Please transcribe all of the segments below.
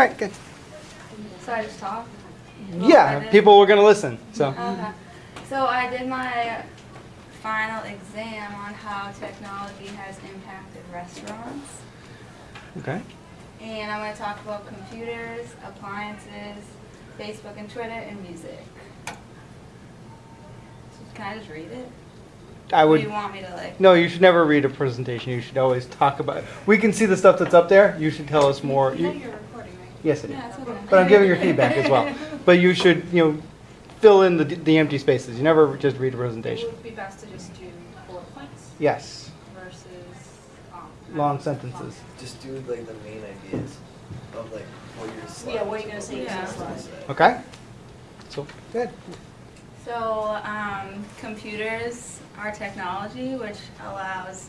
right, good. So I just talk? Yeah, people were gonna listen, so. Okay. So I did my final exam on how technology has impacted restaurants. Okay. And I'm going to talk about computers, appliances, Facebook and Twitter, and music. So can I just read it? I would, do you want me to like? no, you should never read a presentation. You should always talk about, It. we can see the stuff that's up there. You should tell us more. You Yes, it is. Yeah, it's okay. But I'm giving your feedback as well. But you should, you know, fill in the, the empty spaces. You never just read a presentation. It presentation. would be best to just do bullet points Yes, versus, um. long sentences. Just do like the main ideas of like what your slides. Yeah, what you're gonna say Yeah. Okay? So, good. So, um, computers are technology which allows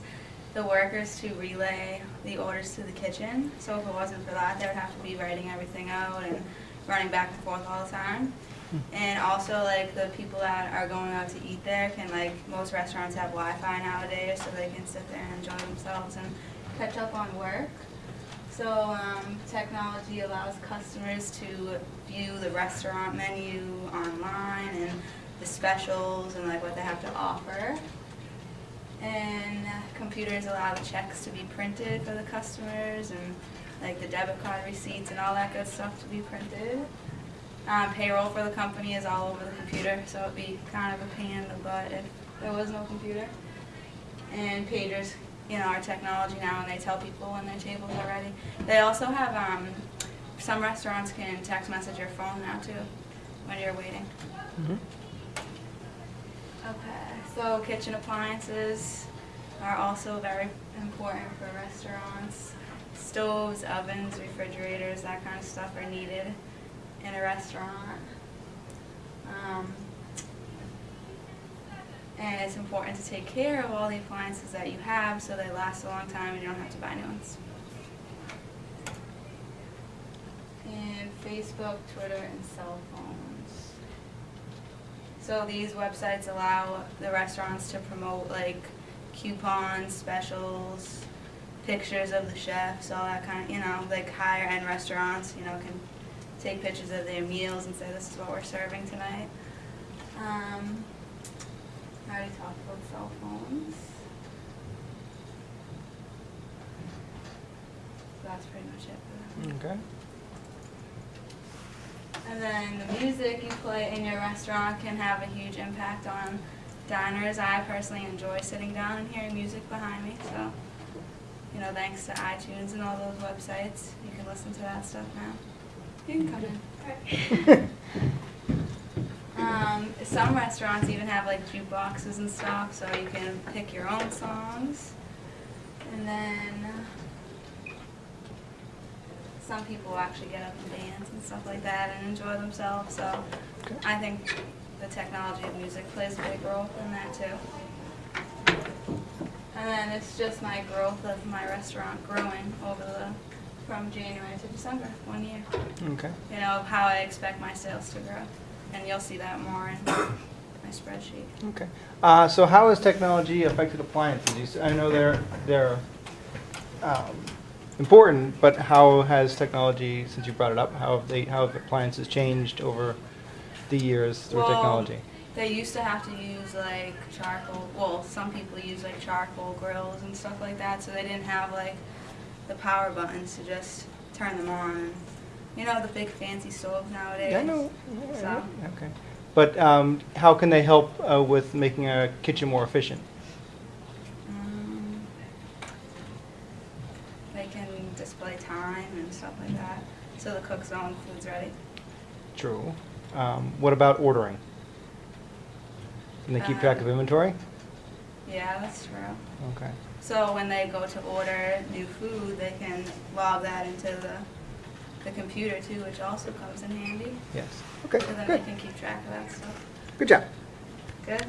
the workers to relay the orders to the kitchen. So if it wasn't for that, they would have to be writing everything out and running back and forth all the time. And also, like, the people that are going out to eat there can, like, most restaurants have Wi-Fi nowadays, so they can sit there and enjoy themselves and catch up on work. So, um, technology allows customers to view the restaurant menu online and the specials and like what they have to offer. And computers allow the checks to be printed for the customers and like the debit card receipts and all that good stuff to be printed. Um, payroll for the company is all over the computer, so it'd be kind of a pain in the butt if there was no computer. And pagers, you know, are technology now, and they tell people when their tables are ready. They also have, um, some restaurants can text message your phone now too, when you're waiting. Mhm. Okay, so kitchen appliances are also very important for restaurants. Stoves, ovens, refrigerators, that kind of stuff are needed in a restaurant. Um, and it's important to take care of all the appliances that you have so they last a long time and you don't have to buy new ones. And Facebook, Twitter, and cell phones. So these websites allow the restaurants to promote like coupons, specials, pictures of the chefs, all that kind of, you know, like higher end restaurants, you know, can take pictures of their meals and say this is what we're serving tonight. Um, I already talked about cell phones. So that's pretty much it. Okay. And then the music you play in your restaurant can have a huge impact on diners. I personally enjoy sitting down and hearing music behind me, so, you know, thanks to iTunes and all those websites, you can listen to that stuff now. You can come in. Um, some restaurants even have like jukeboxes and stuff, so you can pick your own songs. And then some people actually get up and dance and stuff like that and enjoy themselves. So Okay. I think the technology of music plays a big role in that too. And then it's just my growth of my restaurant growing over the from January to December, one year. Okay. You know, of how I expect my sales to grow. And you'll see that more in my spreadsheet. Okay. Uh, so how has technology affected appliances? I know they're, they're um, important, but how has technology, since you brought it up, how have they, how have appliances changed over the years through Well, technology? They used to have to use like charcoal, well, some people use like charcoal grills and stuff like that, so they didn't have like the power buttons to just turn them on. You know, the big fancy stoves nowadays. Yeah, I know. Yeah, So, Okay. But um, how can they help uh, with making a kitchen more efficient? Can display time and stuff like that, so the cook's the food's ready. True. Um, what about ordering? Can they keep track of Um, inventory? Yeah, that's true. Okay. So when they go to order new food, they can log that into the, the computer too, which also comes in handy. Yes. Okay. So then Good. they can keep track of that stuff. Good job. Good?